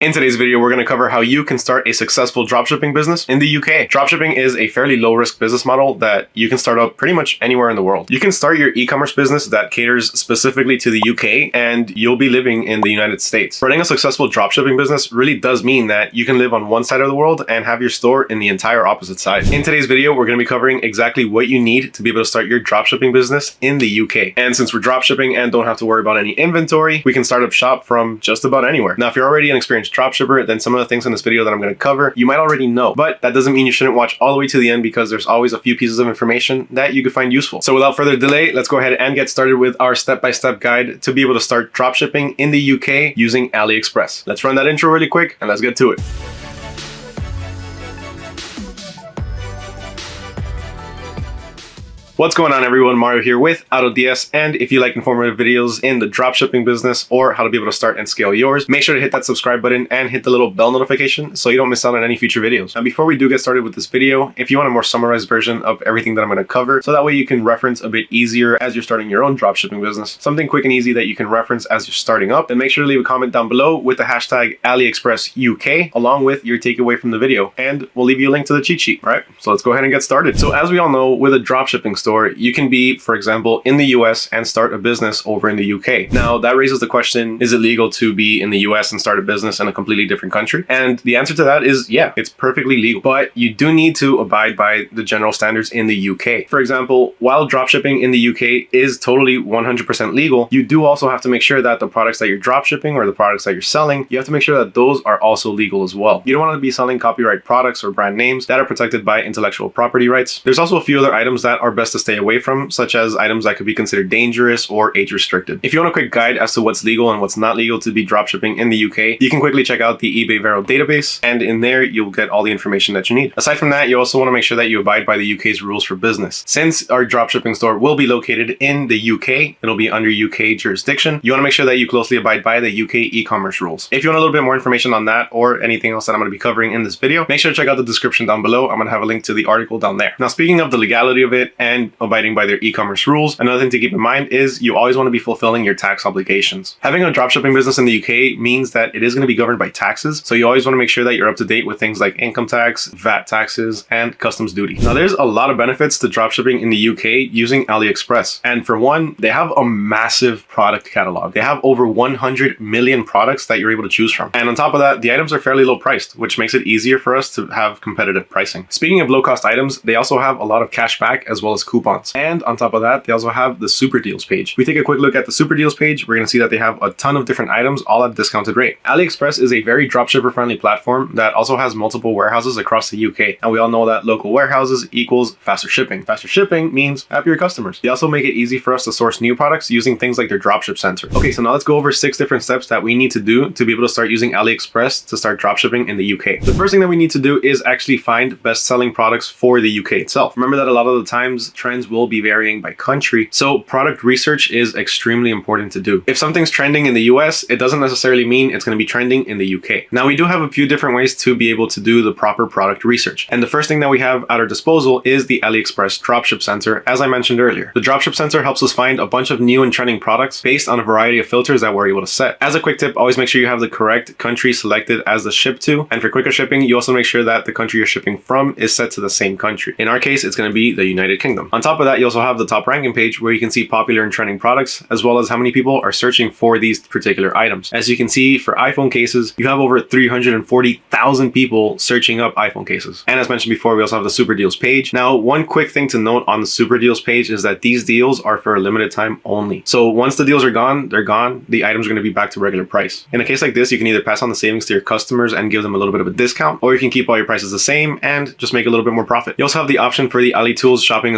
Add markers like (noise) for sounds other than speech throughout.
In today's video, we're going to cover how you can start a successful dropshipping business in the UK. Dropshipping is a fairly low risk business model that you can start up pretty much anywhere in the world. You can start your e-commerce business that caters specifically to the UK and you'll be living in the United States. Running a successful dropshipping business really does mean that you can live on one side of the world and have your store in the entire opposite side. In today's video, we're going to be covering exactly what you need to be able to start your dropshipping business in the UK. And since we're dropshipping and don't have to worry about any inventory, we can start up shop from just about anywhere. Now, if you're already an experienced dropshipper, then some of the things in this video that I'm going to cover, you might already know, but that doesn't mean you shouldn't watch all the way to the end because there's always a few pieces of information that you could find useful. So without further delay, let's go ahead and get started with our step-by-step -step guide to be able to start dropshipping in the UK using AliExpress. Let's run that intro really quick and let's get to it. What's going on everyone, Mario here with AutoDS and if you like informative videos in the dropshipping business or how to be able to start and scale yours, make sure to hit that subscribe button and hit the little bell notification so you don't miss out on any future videos. Now before we do get started with this video, if you want a more summarized version of everything that I'm going to cover, so that way you can reference a bit easier as you're starting your own dropshipping business, something quick and easy that you can reference as you're starting up, then make sure to leave a comment down below with the hashtag AliExpressUK along with your takeaway from the video and we'll leave you a link to the cheat sheet, all right? So let's go ahead and get started. So as we all know, with a dropshipping store, store, you can be, for example, in the US and start a business over in the UK. Now, that raises the question, is it legal to be in the US and start a business in a completely different country? And the answer to that is yeah, it's perfectly legal, but you do need to abide by the general standards in the UK. For example, while dropshipping in the UK is totally 100% legal, you do also have to make sure that the products that you're dropshipping or the products that you're selling, you have to make sure that those are also legal as well. You don't want to be selling copyright products or brand names that are protected by intellectual property rights. There's also a few other items that are best stay away from, such as items that could be considered dangerous or age restricted. If you want a quick guide as to what's legal and what's not legal to be dropshipping in the UK, you can quickly check out the eBay Vero database, and in there you'll get all the information that you need. Aside from that, you also want to make sure that you abide by the UK's rules for business. Since our dropshipping store will be located in the UK, it'll be under UK jurisdiction, you want to make sure that you closely abide by the UK e-commerce rules. If you want a little bit more information on that or anything else that I'm going to be covering in this video, make sure to check out the description down below. I'm going to have a link to the article down there. Now, speaking of the legality of it and abiding abiding by their e-commerce rules. Another thing to keep in mind is you always want to be fulfilling your tax obligations. Having a dropshipping business in the UK means that it is going to be governed by taxes. So you always want to make sure that you're up to date with things like income tax, VAT taxes, and customs duty. Now there's a lot of benefits to dropshipping in the UK using AliExpress. And for one, they have a massive product catalog. They have over 100 million products that you're able to choose from. And on top of that, the items are fairly low priced, which makes it easier for us to have competitive pricing. Speaking of low cost items, they also have a lot of cash back as well as coupons. And on top of that, they also have the super deals page. We take a quick look at the super deals page, we're going to see that they have a ton of different items all at a discounted rate. AliExpress is a very dropshipper friendly platform that also has multiple warehouses across the UK. And we all know that local warehouses equals faster shipping. Faster shipping means happier customers. They also make it easy for us to source new products using things like their dropship center. Okay, so now let's go over six different steps that we need to do to be able to start using AliExpress to start dropshipping in the UK. The first thing that we need to do is actually find best selling products for the UK itself. Remember that a lot of the times trends will be varying by country. So product research is extremely important to do. If something's trending in the US, it doesn't necessarily mean it's going to be trending in the UK. Now we do have a few different ways to be able to do the proper product research. And the first thing that we have at our disposal is the AliExpress Dropship Center, as I mentioned earlier. The Dropship Center helps us find a bunch of new and trending products based on a variety of filters that we're able to set. As a quick tip, always make sure you have the correct country selected as the ship to. And for quicker shipping, you also make sure that the country you're shipping from is set to the same country. In our case, it's going to be the United Kingdom. On top of that, you also have the top ranking page where you can see popular and trending products, as well as how many people are searching for these particular items. As you can see, for iPhone cases, you have over 340,000 people searching up iPhone cases. And as mentioned before, we also have the super deals page. Now, one quick thing to note on the super deals page is that these deals are for a limited time only. So once the deals are gone, they're gone. The items are going to be back to regular price. In a case like this, you can either pass on the savings to your customers and give them a little bit of a discount, or you can keep all your prices the same and just make a little bit more profit. You also have the option for the Ali Tools Shopping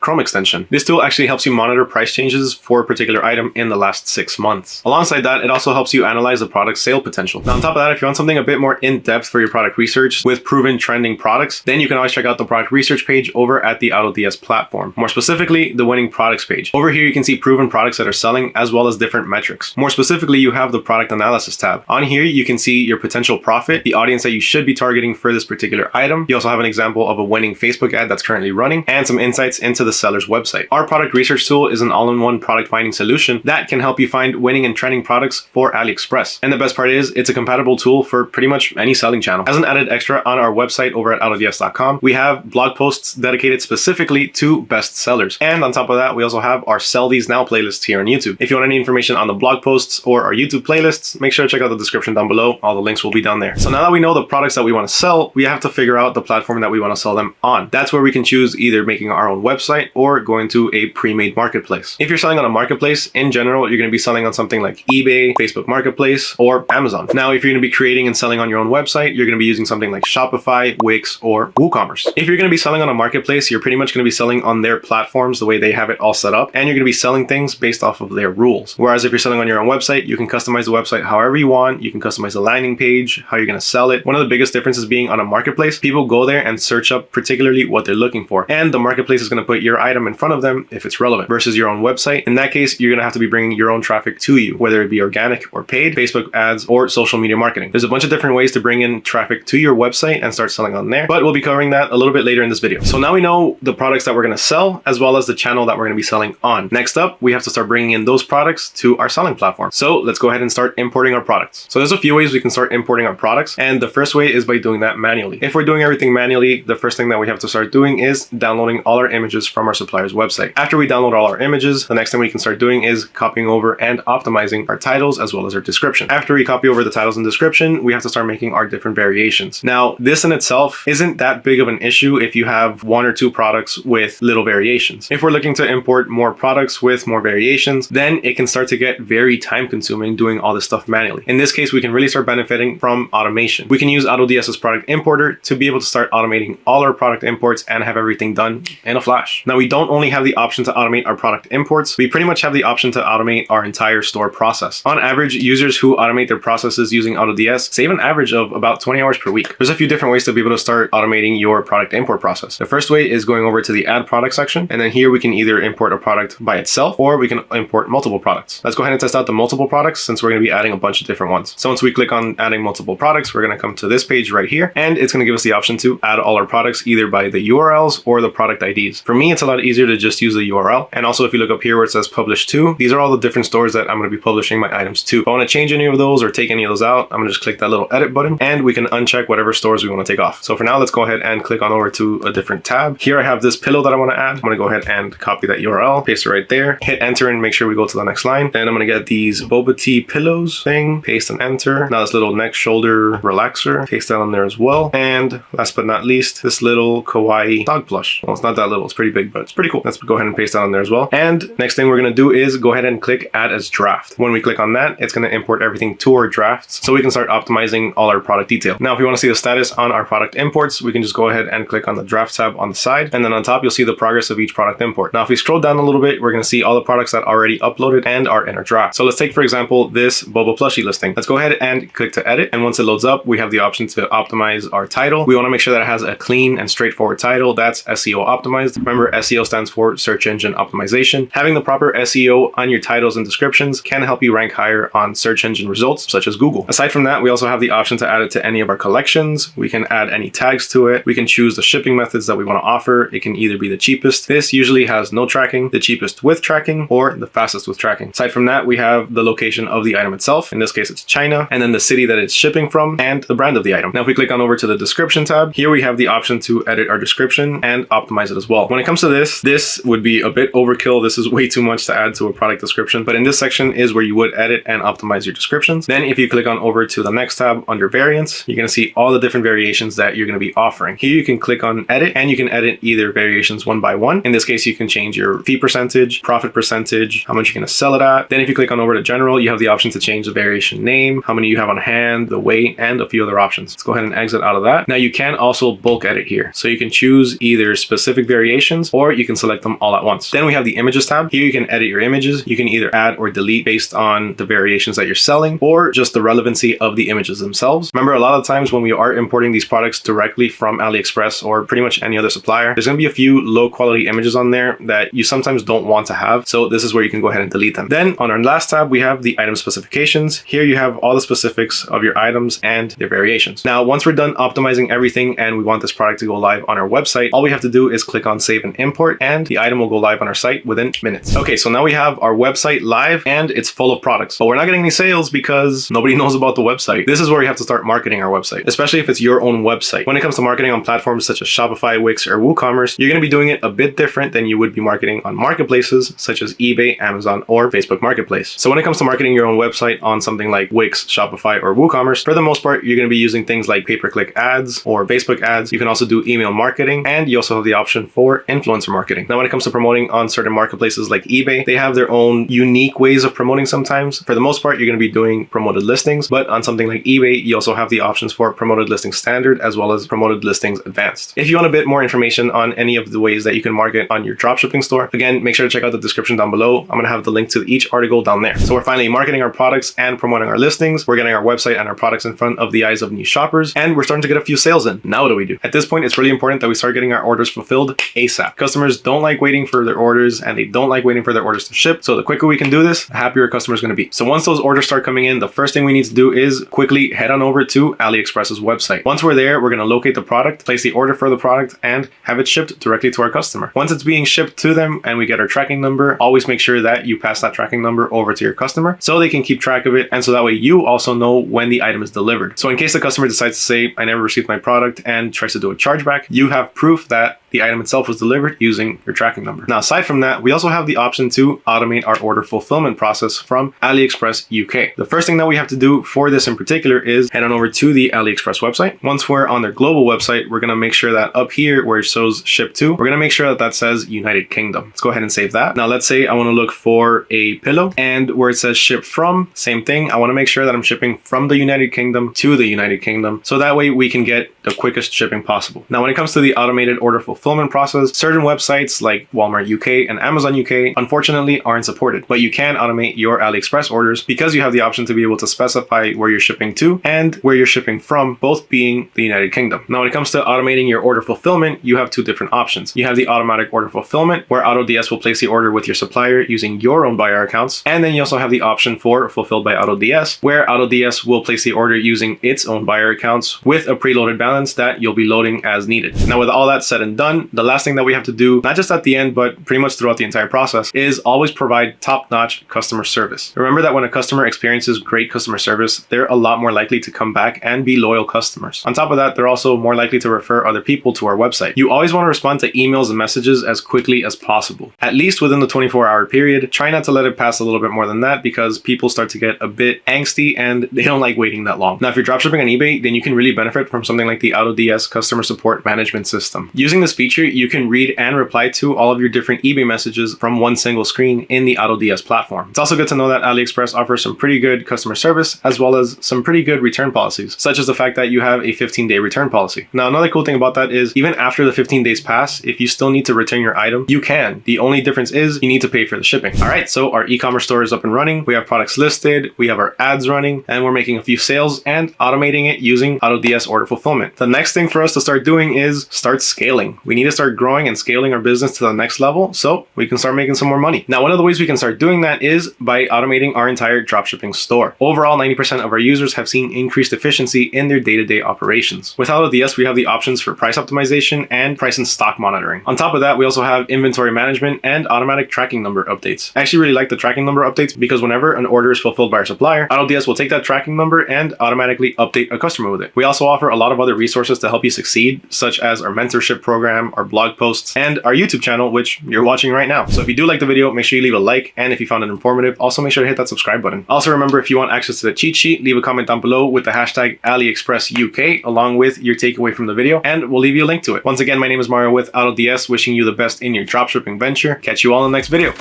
Chrome extension. This tool actually helps you monitor price changes for a particular item in the last six months. Alongside that, it also helps you analyze the product's sale potential. Now, on top of that, if you want something a bit more in-depth for your product research with proven trending products, then you can always check out the product research page over at the AutoDS platform. More specifically, the winning products page. Over here, you can see proven products that are selling as well as different metrics. More specifically, you have the product analysis tab. On here, you can see your potential profit, the audience that you should be targeting for this particular item. You also have an example of a winning Facebook ad that's currently running and some insights into the seller's website. Our product research tool is an all-in-one product finding solution that can help you find winning and trending products for AliExpress. And the best part is it's a compatible tool for pretty much any selling channel. As an added extra on our website over at autods.com, we have blog posts dedicated specifically to best sellers. And on top of that, we also have our Sell These Now playlist here on YouTube. If you want any information on the blog posts or our YouTube playlists, make sure to check out the description down below. All the links will be down there. So now that we know the products that we want to sell, we have to figure out the platform that we want to sell them on. That's where we can choose either making our own website or going to a pre-made marketplace. If you're selling on a marketplace, in general, you're going to be selling on something like eBay, Facebook Marketplace, or Amazon. Now, if you're going to be creating and selling on your own website, you're going to be using something like Shopify, Wix, or WooCommerce. If you're going to be selling on a marketplace, you're pretty much going to be selling on their platforms the way they have it all set up, and you're going to be selling things based off of their rules. Whereas if you're selling on your own website, you can customize the website however you want. You can customize the landing page, how you're going to sell it. One of the biggest differences being on a marketplace, people go there and search up particularly what they're looking for, and the marketplace is going to put your item in front of them if it's relevant versus your own website. In that case, you're going to have to be bringing your own traffic to you, whether it be organic or paid, Facebook ads, or social media marketing. There's a bunch of different ways to bring in traffic to your website and start selling on there, but we'll be covering that a little bit later in this video. So now we know the products that we're going to sell as well as the channel that we're going to be selling on. Next up, we have to start bringing in those products to our selling platform. So let's go ahead and start importing our products. So there's a few ways we can start importing our products. And the first way is by doing that manually. If we're doing everything manually, the first thing that we have to start doing is downloading all our images from our supplier's website. After we download all our images, the next thing we can start doing is copying over and optimizing our titles as well as our description. After we copy over the titles and description, we have to start making our different variations. Now, this in itself isn't that big of an issue if you have one or two products with little variations. If we're looking to import more products with more variations, then it can start to get very time consuming doing all this stuff manually. In this case, we can really start benefiting from automation. We can use AutoDS's product importer to be able to start automating all our product imports and have everything done in a flash. Now, we don't only have the option to automate our product imports, we pretty much have the option to automate our entire store process. On average, users who automate their processes using AutoDS save an average of about 20 hours per week. There's a few different ways to be able to start automating your product import process. The first way is going over to the add product section. And then here we can either import a product by itself or we can import multiple products. Let's go ahead and test out the multiple products since we're going to be adding a bunch of different ones. So once we click on adding multiple products, we're going to come to this page right here and it's going to give us the option to add all our products either by the URLs or the product IDs. For me, it's a lot easier to just use the URL. And also if you look up here where it says publish to, these are all the different stores that I'm going to be publishing my items to. If I want to change any of those or take any of those out, I'm going to just click that little edit button and we can uncheck whatever stores we want to take off. So for now, let's go ahead and click on over to a different tab. Here I have this pillow that I want to add. I'm going to go ahead and copy that URL, paste it right there, hit enter and make sure we go to the next line. Then I'm going to get these boba tea pillows thing, paste and enter. Now this little neck shoulder relaxer, paste that on there as well. And last but not least, this little kawaii dog plush. Well, it's not that little, it's pretty big, but it's pretty cool. Let's go ahead and paste that on there as well. And next thing we're to do is go ahead and click add as draft. When we click on that, it's to import everything to our drafts so we can start optimizing all our product detail. Now, if you want to see the status on our product imports, we can just go ahead and click on the draft tab on the side. And then on top, you'll see the progress of each product import. Now, if we scroll down a little bit, we're to see all the products that already uploaded and are in our draft. So let's take, for example, this Boba plushie listing. Let's go ahead and click to edit. And once it loads up, we have the option to optimize our title. We want to make sure that it has a clean and straightforward title. That's SEO optimized. Remember, SEO stands for search engine optimization. Having the proper SEO on your titles and descriptions can help you rank higher on search engine results, such as Google. Aside from that, we also have the option to add it to any of our collections. We can add any tags to it. We can choose the shipping methods that we want to offer. It can either be the cheapest. This usually has no tracking, the cheapest with tracking, or the fastest with tracking. Aside from that, we have the location of the item itself. In this case, it's China, and then the city that it's shipping from and the brand of the item. Now, if we click on over to the description tab, here we have the option to edit our description and optimize it as well. When it comes to this, this would be a bit overkill. This is way too much to add to a product description, but in this section is where you would edit and optimize your descriptions. Then if you click on over to the next tab under variants, you're going to see all the different variations that you're going to be offering. Here you can click on edit and you can edit either variations one by one. In this case, you can change your fee percentage, profit percentage, how much you're going to sell it at. Then if you click on over to general, you have the option to change the variation name, how many you have on hand, the weight, and a few other options. Let's go ahead and exit out of that. Now you can also bulk edit here. So you can choose either specific variations or you can select them all at once. Then we have the images tab. Here you can edit your images. You can either add or delete based on the variations that you're selling or just the relevancy of the images themselves. Remember, a lot of times when we are importing these products directly from AliExpress or pretty much any other supplier, there's going to be a few low quality images on there that you sometimes don't want to have. So this is where you can go ahead and delete them. Then on our last tab, we have the item specifications. Here you have all the specifics of your items and their variations. Now, once we're done optimizing everything and we want this product to go live on our website, all we have to do is click on save save and import, and the item will go live on our site within minutes. Okay, so now we have our website live and it's full of products, but we're not getting any sales because nobody (laughs) knows about the website. This is where you have to start marketing our website, especially if it's your own website. When it comes to marketing on platforms such as Shopify, Wix, or WooCommerce, you're going to be doing it a bit different than you would be marketing on marketplaces such as eBay, Amazon, or Facebook Marketplace. So when it comes to marketing your own website on something like Wix, Shopify, or WooCommerce, for the most part, you're going to be using things like pay-per-click ads or Facebook ads. You can also do email marketing, and you also have the option for influencer marketing. Now, when it comes to promoting on certain marketplaces like eBay, they have their own unique ways of promoting sometimes. For the most part, you're going to be doing promoted listings, but on something like eBay, you also have the options for promoted listing standard as well as promoted listings advanced. If you want a bit more information on any of the ways that you can market on your dropshipping store, again, make sure to check out the description down below. I'm going to have the link to each article down there. So we're finally marketing our products and promoting our listings. We're getting our website and our products in front of the eyes of new shoppers, and we're starting to get a few sales in. Now what do we do? At this point, it's really important that we start getting our orders fulfilled ASAP. Customers don't like waiting for their orders and they don't like waiting for their orders to ship. So the quicker we can do this, the happier a customer is going to be. So once those orders start coming in, the first thing we need to do is quickly head on over to AliExpress's website. Once we're there, we're going to locate the product, place the order for the product, and have it shipped directly to our customer. Once it's being shipped to them and we get our tracking number, always make sure that you pass that tracking number over to your customer so they can keep track of it. And so that way you also know when the item is delivered. So in case the customer decides to say, I never received my product and tries to do a chargeback, you have proof that the item itself was delivered using your tracking number. Now, aside from that, we also have the option to automate our order fulfillment process from AliExpress UK. The first thing that we have to do for this in particular is head on over to the AliExpress website. Once we're on their global website, we're going to make sure that up here where it shows ship to, we're going to make sure that that says United Kingdom. Let's go ahead and save that. Now, let's say I want to look for a pillow and where it says ship from, same thing. I want to make sure that I'm shipping from the United Kingdom to the United Kingdom. So that way we can get the quickest shipping possible. Now, when it comes to the automated order fulfillment process, certain websites like Walmart UK and Amazon UK unfortunately aren't supported, but you can automate your AliExpress orders because you have the option to be able to specify where you're shipping to and where you're shipping from, both being the United Kingdom. Now, when it comes to automating your order fulfillment, you have two different options. You have the automatic order fulfillment where AutoDS will place the order with your supplier using your own buyer accounts. And then you also have the option for fulfilled by AutoDS where AutoDS will place the order using its own buyer accounts with a preloaded balance that you'll be loading as needed. Now, with all that said and done, the last thing that we have to do, not just at the end, but pretty much throughout the entire process, is always provide top-notch customer service. Remember that when a customer experiences great customer service, they're a lot more likely to come back and be loyal customers. On top of that, they're also more likely to refer other people to our website. You always want to respond to emails and messages as quickly as possible, at least within the 24-hour period. Try not to let it pass a little bit more than that because people start to get a bit angsty and they don't like waiting that long. Now, if you're dropshipping on eBay, then you can really benefit from something like the AutoDS customer support management system. Using this feature, you can read and reply to all of your different eBay messages from one single screen in the AutoDS platform. It's also good to know that AliExpress offers some pretty good customer service as well as some pretty good return policies, such as the fact that you have a 15-day return policy. Now, another cool thing about that is even after the 15 days pass, if you still need to return your item, you can. The only difference is you need to pay for the shipping. All right, so our e-commerce store is up and running. We have products listed, we have our ads running, and we're making a few sales and automating it using AutoDS order fulfillment. The next thing for us to start doing is start scaling. We need to start growing and scaling our business to the next level so we can start making some more money. Now, one of the ways we can start doing that is by automating our entire dropshipping store. Overall, 90% of our users have seen increased efficiency in their day-to-day -day operations. With AutoDS, we have the options for price optimization and price and stock monitoring. On top of that, we also have inventory management and automatic tracking number updates. I actually really like the tracking number updates because whenever an order is fulfilled by our supplier, AutoDS will take that tracking number and automatically update a customer with it. We also offer a lot of other resources to help you succeed, such as our mentorship program, our blog posts, and our YouTube channel, which you're watching right now. So if you do like the video, make sure you leave a like, and if you found it informative, also make sure to hit that subscribe button. Also remember, if you want access to the cheat sheet, leave a comment down below with the hashtag AliExpressUK along with your takeaway from the video, and we'll leave you a link to it. Once again, my name is Mario with AutoDS, wishing you the best in your dropshipping venture. Catch you all in the next video.